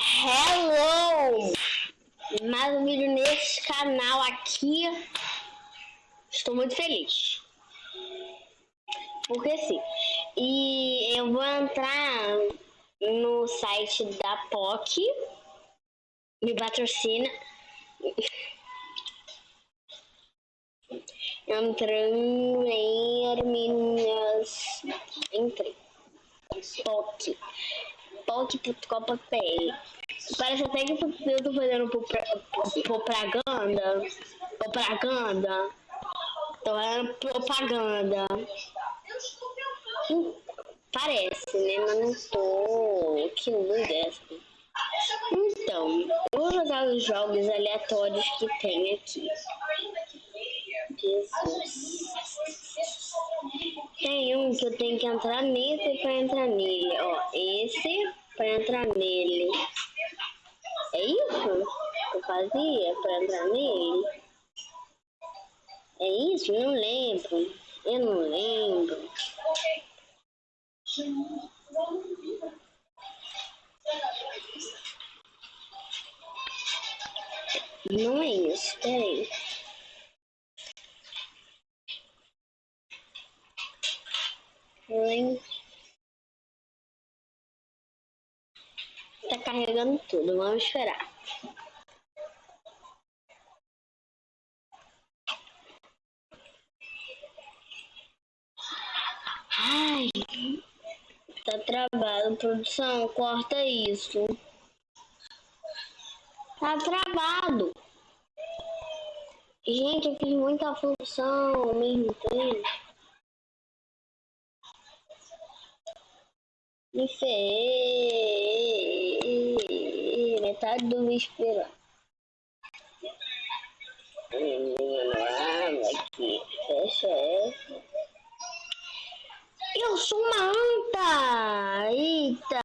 Hello! Mais um vídeo nesse canal aqui. Estou muito feliz. Porque sim. E eu vou entrar no site da POC. Me patrocina. Entrando em Arminhas. Entrei. POC POC.com.br Parece até que eu tô fazendo propaganda. Propaganda. Tô fazendo propaganda. Parece, né? Mas não tô. Que luz é essa? Então, vou jogar os jogos aleatórios que tem aqui. Jesus. Tem um que eu tenho que entrar nesse para entrar nele. Ó, esse para entrar nele. É isso que eu fazia para entrar nele? É isso? Não lembro. Eu não lembro. Não é isso, peraí. Tá carregando tudo, vamos esperar. Ai, tá travado. Produção, corta isso. Tá travado. Gente, eu fiz muita função ao mesmo tempo. Me fez metade do vespeiro. Aqui, fecha essa. Eu sou uma anta! Eita!